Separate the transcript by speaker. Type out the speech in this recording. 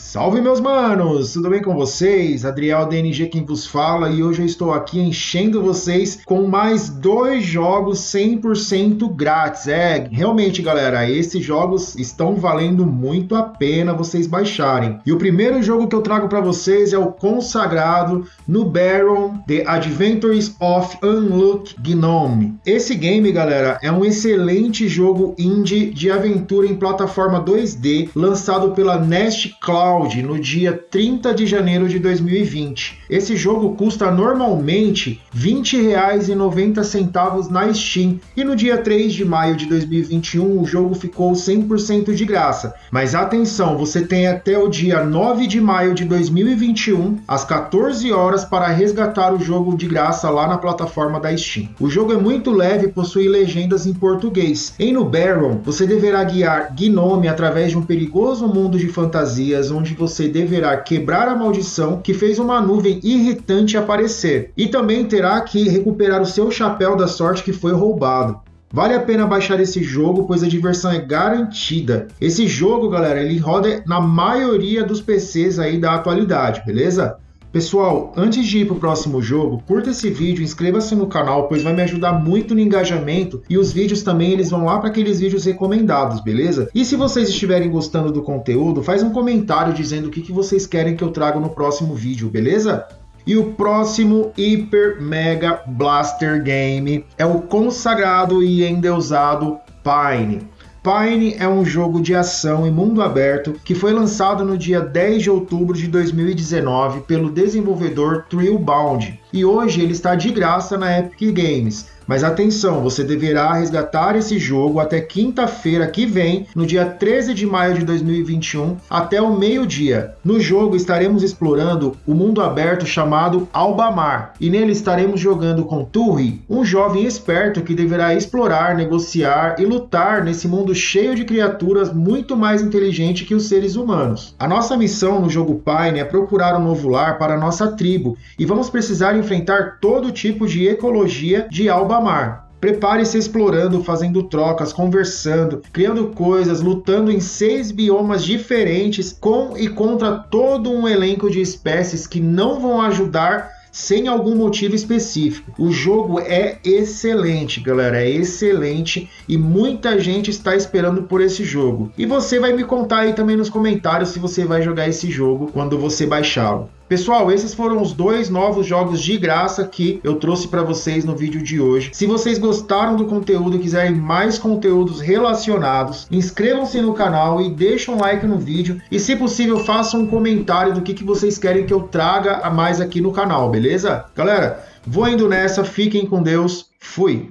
Speaker 1: はい。Salve meus manos, tudo bem com vocês? Adriel DNG quem vos fala e hoje eu estou aqui enchendo vocês com mais dois jogos 100% grátis. É, realmente galera, esses jogos estão valendo muito a pena vocês baixarem. E o primeiro jogo que eu trago para vocês é o consagrado no Baron The Adventures of Unlock Gnome. Esse game, galera, é um excelente jogo indie de aventura em plataforma 2D lançado pela Nest Cloud No dia 30 de janeiro de 2020. Esse jogo custa normalmente R$ 20,90 na Steam e no dia 3 de maio de 2021 o jogo ficou 100% de graça. Mas atenção, você tem até o dia 9 de maio de 2021 às 14 horas para resgatar o jogo de graça lá na plataforma da Steam. O jogo é muito leve e possui legendas em português. Em No Baron, você deverá guiar Gnome através de um perigoso mundo de fantasias onde onde você deverá quebrar a maldição que fez uma nuvem irritante aparecer, e também terá que recuperar o seu chapéu da sorte que foi roubado. Vale a pena baixar esse jogo, pois a diversão é garantida. Esse jogo, galera, ele roda na maioria dos PCs aí da atualidade, beleza? Pessoal, antes de ir para o próximo jogo, curta esse vídeo, inscreva-se no canal, pois vai me ajudar muito no engajamento e os vídeos também eles vão lá para aqueles vídeos recomendados, beleza? E se vocês estiverem gostando do conteúdo, faz um comentário dizendo o que, que vocês querem que eu traga no próximo vídeo, beleza? E o próximo Hyper Mega Blaster Game é o consagrado e endeusado Pine. Pine é um jogo de ação em mundo aberto que foi lançado no dia 10 de outubro de 2019 pelo desenvolvedor Thrillbound e hoje ele está de graça na Epic Games. Mas atenção, você deverá resgatar esse jogo até quinta-feira que vem, no dia 13 de maio de 2021, até o meio-dia. No jogo estaremos explorando o mundo aberto chamado Albamar, e nele estaremos jogando com Turri, um jovem esperto que deverá explorar, negociar e lutar nesse mundo cheio de criaturas muito mais inteligentes que os seres humanos. A nossa missão no jogo Pine é procurar um novo lar para nossa tribo, e vamos precisar enfrentar todo tipo de ecologia de Albamar. Prepare-se explorando, fazendo trocas, conversando, criando coisas, lutando em seis biomas diferentes com e contra todo um elenco de espécies que não vão ajudar sem algum motivo específico. O jogo é excelente, galera, é excelente e muita gente está esperando por esse jogo. E você vai me contar aí também nos comentários se você vai jogar esse jogo quando você baixá-lo. Pessoal, esses foram os dois novos jogos de graça que eu trouxe para vocês no vídeo de hoje. Se vocês gostaram do conteúdo e quiserem mais conteúdos relacionados, inscrevam-se no canal e deixem um like no vídeo. E se possível, façam um comentário do que, que vocês querem que eu traga a mais aqui no canal, beleza? Galera, vou indo nessa, fiquem com Deus, fui!